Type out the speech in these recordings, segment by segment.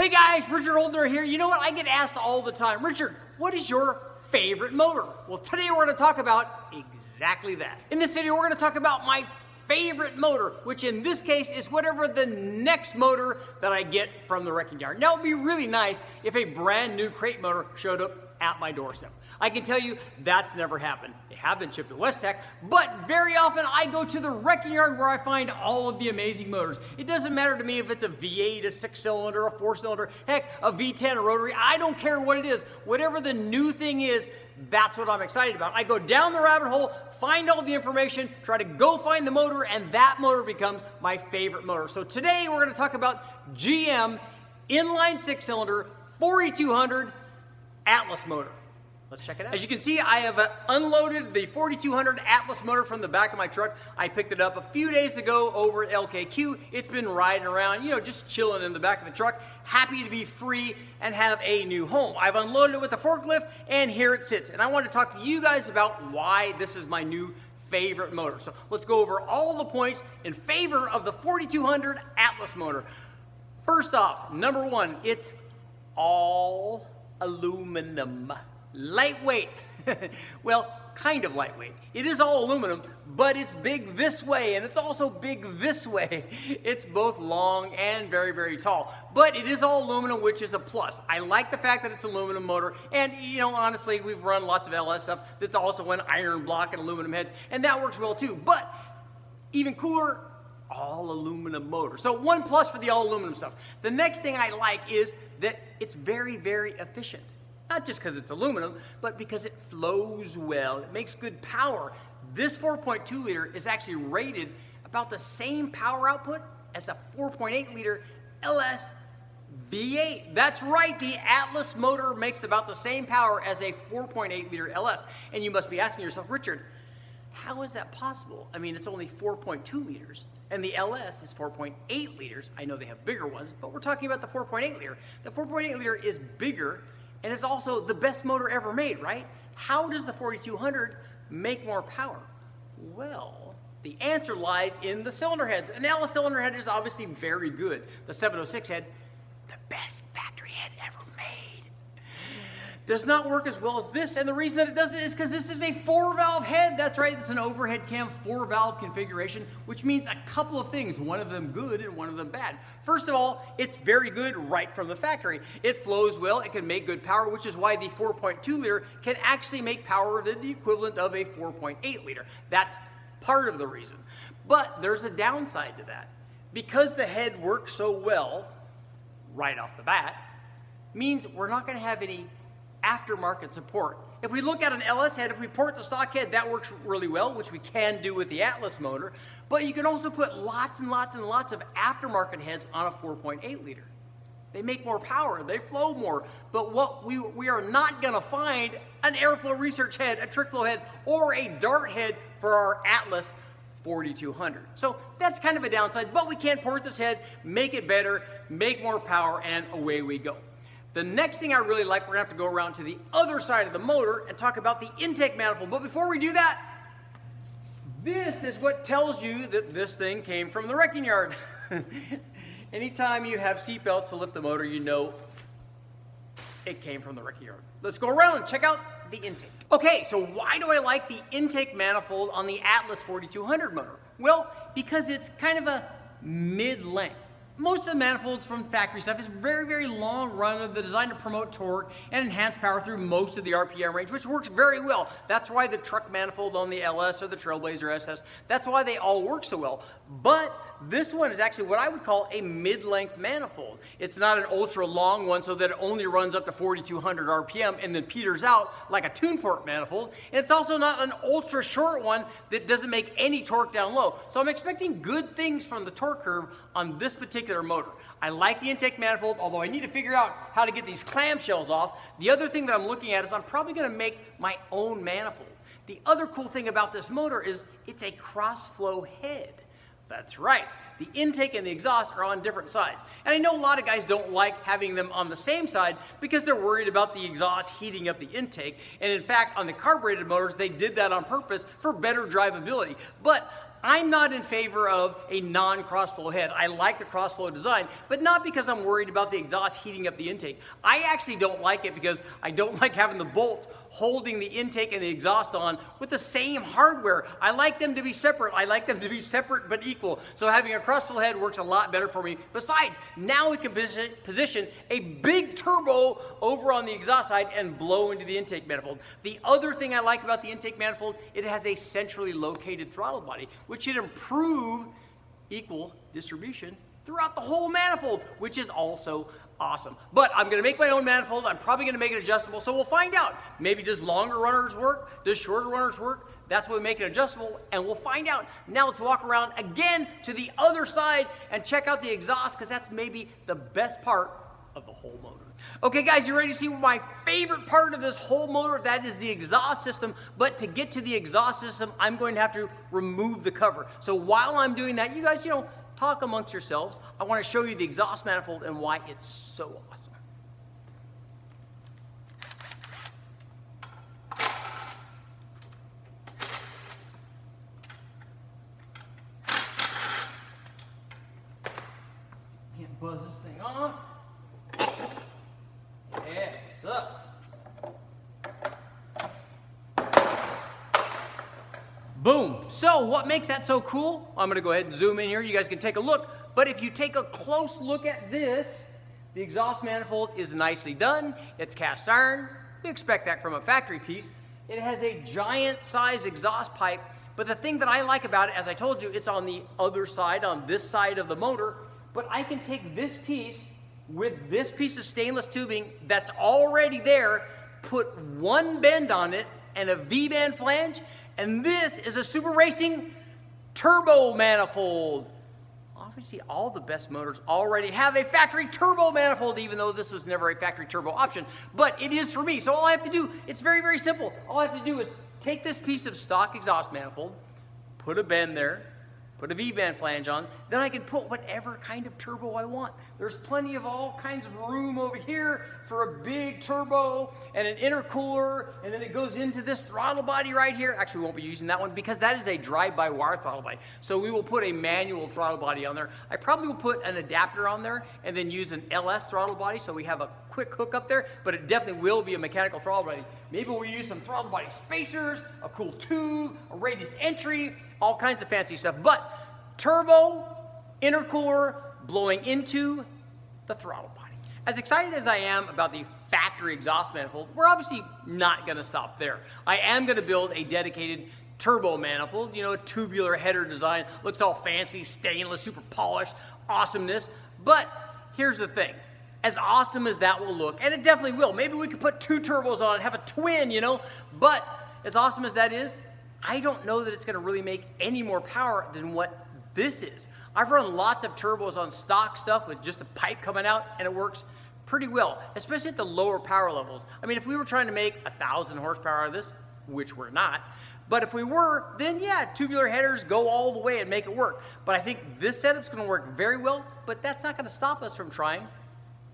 Hey guys, Richard Holdener here. You know what? I get asked all the time, Richard, what is your favorite motor? Well, today we're going to talk about exactly that. In this video, we're going to talk about my favorite motor, which in this case is whatever the next motor that I get from the wrecking yard. Now, it would be really nice if a brand new crate motor showed up at my doorstep. I can tell you that's never happened. They have been shipped to Westech, but very often I go to the wrecking yard where I find all of the amazing motors. It doesn't matter to me if it's a V8, a six cylinder, a four cylinder, heck, a V10, a rotary. I don't care what it is. Whatever the new thing is, that's what I'm excited about. I go down the rabbit hole, find all the information, try to go find the motor, and that motor becomes my favorite motor. So today we're going to talk about GM inline six cylinder 4200 Atlas motor. Let's check it out. As you can see, I have uh, unloaded the 4200 Atlas motor from the back of my truck. I picked it up a few days ago over at LKQ. It's been riding around, you know, just chilling in the back of the truck. Happy to be free and have a new home. I've unloaded it with a forklift and here it sits. And I want to talk to you guys about why this is my new favorite motor. So let's go over all the points in favor of the 4200 Atlas motor. First off, number one, it's all aluminum. Lightweight. well, kind of lightweight. It is all aluminum, but it's big this way, and it's also big this way. It's both long and very, very tall. But it is all aluminum, which is a plus. I like the fact that it's aluminum motor, and you know, honestly, we've run lots of LS stuff that's also an iron block and aluminum heads, and that works well too. But even cooler, all aluminum motor. So one plus for the all aluminum stuff. The next thing I like is that it's very, very efficient. Not just because it's aluminum, but because it flows well. It makes good power. This 4.2 liter is actually rated about the same power output as a 4.8 liter LS V8. That's right, the Atlas motor makes about the same power as a 4.8 liter LS. And you must be asking yourself, Richard, how is that possible? I mean, it's only 4.2 liters, and the LS is 4.8 liters. I know they have bigger ones, but we're talking about the 4.8 liter. The 4.8 liter is bigger and it's also the best motor ever made, right? How does the 4200 make more power? Well, the answer lies in the cylinder heads. And now the cylinder head is obviously very good. The 706 head, the best factory head ever does not work as well as this, and the reason that it doesn't is because this is a four-valve head. That's right, it's an overhead cam four-valve configuration, which means a couple of things, one of them good and one of them bad. First of all, it's very good right from the factory. It flows well, it can make good power, which is why the 4.2 liter can actually make power the equivalent of a 4.8 liter. That's part of the reason. But there's a downside to that. Because the head works so well right off the bat, means we're not going to have any aftermarket support. If we look at an LS head, if we port the stock head, that works really well, which we can do with the Atlas motor. But you can also put lots and lots and lots of aftermarket heads on a 4.8 liter. They make more power, they flow more. But what we, we are not gonna find an airflow research head, a trick flow head, or a dart head for our Atlas 4200. So that's kind of a downside, but we can port this head, make it better, make more power, and away we go. The next thing I really like, we're gonna have to go around to the other side of the motor and talk about the intake manifold. But before we do that, this is what tells you that this thing came from the wrecking yard. Anytime you have seatbelts to lift the motor, you know it came from the wrecking yard. Let's go around and check out the intake. Okay, so why do I like the intake manifold on the Atlas 4200 motor? Well, because it's kind of a mid-length most of the manifolds from factory stuff is very, very long run. of the design to promote torque and enhance power through most of the RPM range, which works very well. That's why the truck manifold on the LS or the Trailblazer SS, that's why they all work so well. But this one is actually what I would call a mid-length manifold. It's not an ultra long one so that it only runs up to 4,200 RPM and then peters out like a tune port manifold. And it's also not an ultra short one that doesn't make any torque down low. So I'm expecting good things from the torque curve on this particular motor. I like the intake manifold, although I need to figure out how to get these clamshells off. The other thing that I'm looking at is I'm probably gonna make my own manifold. The other cool thing about this motor is it's a cross flow head. That's right. the intake and the exhaust are on different sides. And I know a lot of guys don't like having them on the same side because they're worried about the exhaust heating up the intake. And in fact, on the carbureted motors, they did that on purpose for better drivability. But I'm not in favor of a non-crossflow head. I like the crossflow design, but not because I'm worried about the exhaust heating up the intake. I actually don't like it because I don't like having the bolts holding the intake and the exhaust on with the same hardware. I like them to be separate. I like them to be separate but equal. So having a crossflow head works a lot better for me. Besides, now we can position a big turbo over on the exhaust side and blow into the intake manifold. The other thing I like about the intake manifold, it has a centrally located throttle body, which should improve equal distribution throughout the whole manifold, which is also awesome. But I'm gonna make my own manifold. I'm probably gonna make it adjustable, so we'll find out. Maybe does longer runners work? Does shorter runners work? That's why we make it adjustable, and we'll find out. Now let's walk around again to the other side and check out the exhaust, because that's maybe the best part of the whole motor. Okay guys, you ready to see my favorite part of this whole motor? That is the exhaust system. But to get to the exhaust system, I'm going to have to remove the cover. So while I'm doing that, you guys, you know, talk amongst yourselves. I want to show you the exhaust manifold and why it's so awesome. Can't buzz this thing off. Yeah, what's up? Boom. So what makes that so cool? I'm gonna go ahead and zoom in here. You guys can take a look. But if you take a close look at this, the exhaust manifold is nicely done. It's cast iron. You expect that from a factory piece. It has a giant size exhaust pipe. But the thing that I like about it, as I told you, it's on the other side, on this side of the motor. But I can take this piece with this piece of stainless tubing that's already there, put one bend on it and a V-band flange, and this is a Super Racing turbo manifold. Obviously, all the best motors already have a factory turbo manifold, even though this was never a factory turbo option. But it is for me. So all I have to do, it's very, very simple. All I have to do is take this piece of stock exhaust manifold, put a bend there, put a V-band flange on, then I can put whatever kind of turbo I want. There's plenty of all kinds of room over here for a big turbo and an intercooler, and then it goes into this throttle body right here. Actually, we won't be using that one because that is a drive-by-wire throttle body. So we will put a manual throttle body on there. I probably will put an adapter on there and then use an LS throttle body so we have a quick hook up there, but it definitely will be a mechanical throttle body. Maybe we'll use some throttle body spacers, a cool tube, a radius entry, all kinds of fancy stuff. But turbo, intercooler, blowing into the throttle body. As excited as I am about the factory exhaust manifold, we're obviously not gonna stop there. I am gonna build a dedicated turbo manifold, you know, a tubular header design, looks all fancy, stainless, super polished, awesomeness. But here's the thing, as awesome as that will look, and it definitely will, maybe we could put two turbos on it, have a twin, you know, but as awesome as that is, I don't know that it's gonna really make any more power than what this is. I've run lots of turbos on stock stuff with just a pipe coming out and it works pretty well, especially at the lower power levels. I mean, if we were trying to make a thousand horsepower out of this, which we're not, but if we were, then yeah, tubular headers go all the way and make it work. But I think this setup's gonna work very well, but that's not gonna stop us from trying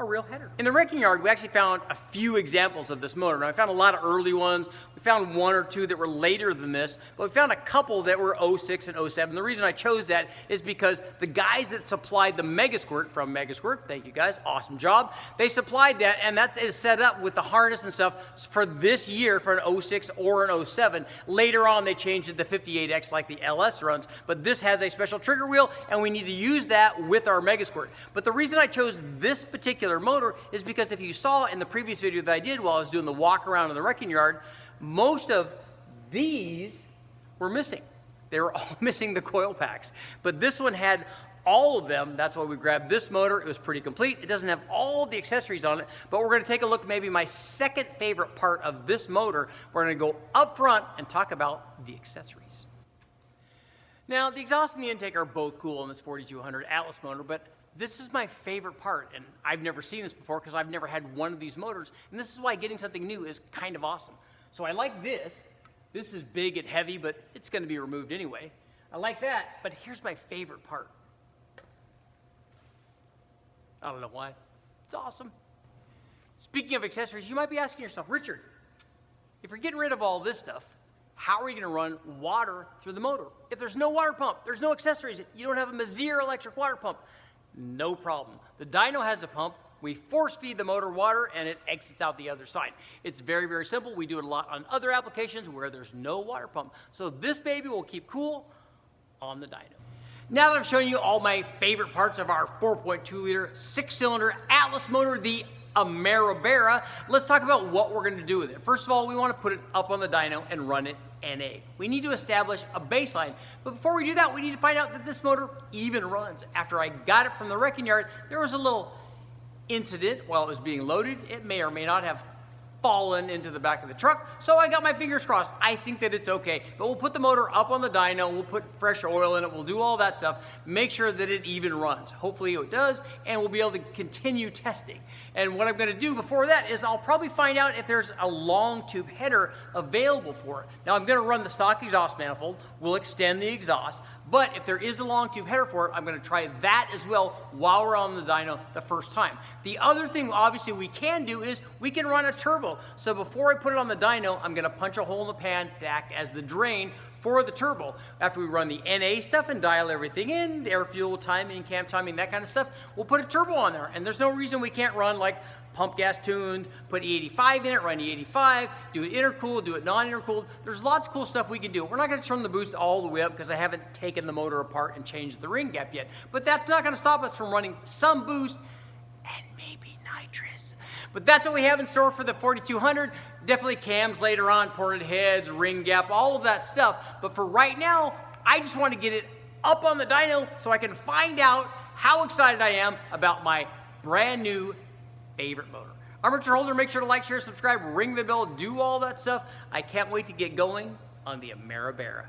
a real header. In the wrecking yard, we actually found a few examples of this motor. Now, I found a lot of early ones. We found one or two that were later than this, but we found a couple that were 06 and 07. The reason I chose that is because the guys that supplied the Megasquirt from Megasquirt, thank you guys, awesome job, they supplied that, and that is set up with the harness and stuff for this year for an 06 or an 07. Later on, they changed it to 58X like the LS runs, but this has a special trigger wheel, and we need to use that with our Megasquirt. But the reason I chose this particular motor is because if you saw in the previous video that I did while I was doing the walk around in the wrecking yard, most of these were missing. They were all missing the coil packs. But this one had all of them. That's why we grabbed this motor. It was pretty complete. It doesn't have all the accessories on it, but we're going to take a look maybe my second favorite part of this motor. We're going to go up front and talk about the accessories. Now, the exhaust and the intake are both cool on this 4200 Atlas motor, but this is my favorite part, and I've never seen this before because I've never had one of these motors, and this is why getting something new is kind of awesome. So I like this. This is big and heavy, but it's going to be removed anyway. I like that, but here's my favorite part. I don't know why. It's awesome. Speaking of accessories, you might be asking yourself, Richard, if you're getting rid of all this stuff, how are you going to run water through the motor? If there's no water pump, there's no accessories, you don't have a Meziere electric water pump, no problem. The dyno has a pump. We force feed the motor water and it exits out the other side. It's very, very simple. We do it a lot on other applications where there's no water pump. So this baby will keep cool on the dyno. Now that I've shown you all my favorite parts of our 4.2 liter six cylinder Atlas motor, the Ameribera, let's talk about what we're gonna do with it. First of all, we wanna put it up on the dyno and run it NA. We need to establish a baseline, but before we do that, we need to find out that this motor even runs. After I got it from the wrecking yard, there was a little incident while it was being loaded. It may or may not have fallen into the back of the truck. So I got my fingers crossed. I think that it's okay. But we'll put the motor up on the dyno, we'll put fresh oil in it, we'll do all that stuff, make sure that it even runs. Hopefully it does, and we'll be able to continue testing. And what I'm gonna do before that is I'll probably find out if there's a long tube header available for it. Now I'm gonna run the stock exhaust manifold, we'll extend the exhaust, but if there is a long tube header for it, I'm gonna try that as well while we're on the dyno the first time. The other thing obviously we can do is we can run a turbo. So before I put it on the dyno, I'm gonna punch a hole in the pan to act as the drain for the turbo. After we run the NA stuff and dial everything in, air fuel timing, cam timing, that kind of stuff, we'll put a turbo on there. And there's no reason we can't run like pump gas tunes, put E85 in it, run E85, do it intercooled, do it non-intercooled. There's lots of cool stuff we can do. We're not gonna turn the boost all the way up because I haven't taken the motor apart and changed the ring gap yet. But that's not gonna stop us from running some boost and maybe nitrous. But that's what we have in store for the 4200. Definitely cams later on, ported heads, ring gap, all of that stuff. But for right now, I just want to get it up on the dyno so I can find out how excited I am about my brand new favorite motor. Richard Holdener. Make sure to like, share, subscribe, ring the bell, do all that stuff. I can't wait to get going on the Ameribera.